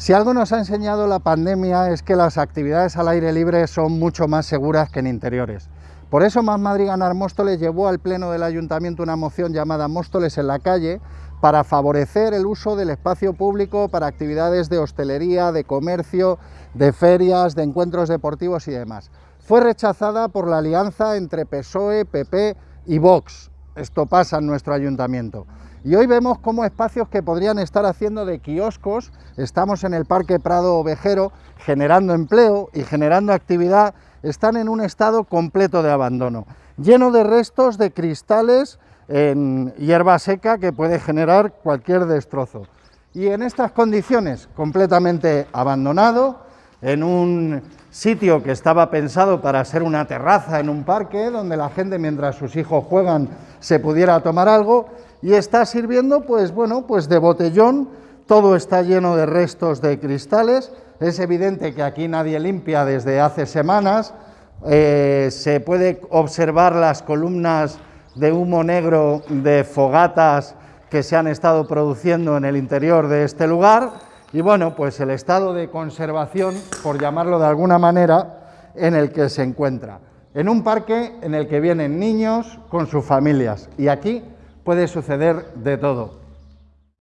Si algo nos ha enseñado la pandemia es que las actividades al aire libre son mucho más seguras que en interiores. Por eso Más Madrid Ganar Móstoles llevó al Pleno del Ayuntamiento una moción llamada Móstoles en la calle para favorecer el uso del espacio público para actividades de hostelería, de comercio, de ferias, de encuentros deportivos y demás. Fue rechazada por la alianza entre PSOE, PP y Vox. Esto pasa en nuestro ayuntamiento. Y hoy vemos cómo espacios que podrían estar haciendo de kioscos, estamos en el Parque Prado Ovejero, generando empleo y generando actividad, están en un estado completo de abandono, lleno de restos de cristales en hierba seca que puede generar cualquier destrozo. Y en estas condiciones, completamente abandonado, en un sitio que estaba pensado para ser una terraza en un parque, donde la gente mientras sus hijos juegan se pudiera tomar algo, y está sirviendo, pues bueno, pues de botellón, todo está lleno de restos de cristales, es evidente que aquí nadie limpia desde hace semanas, eh, se puede observar las columnas de humo negro de fogatas que se han estado produciendo en el interior de este lugar, y bueno, pues el estado de conservación, por llamarlo de alguna manera, en el que se encuentra. En un parque en el que vienen niños con sus familias, y aquí puede suceder de todo.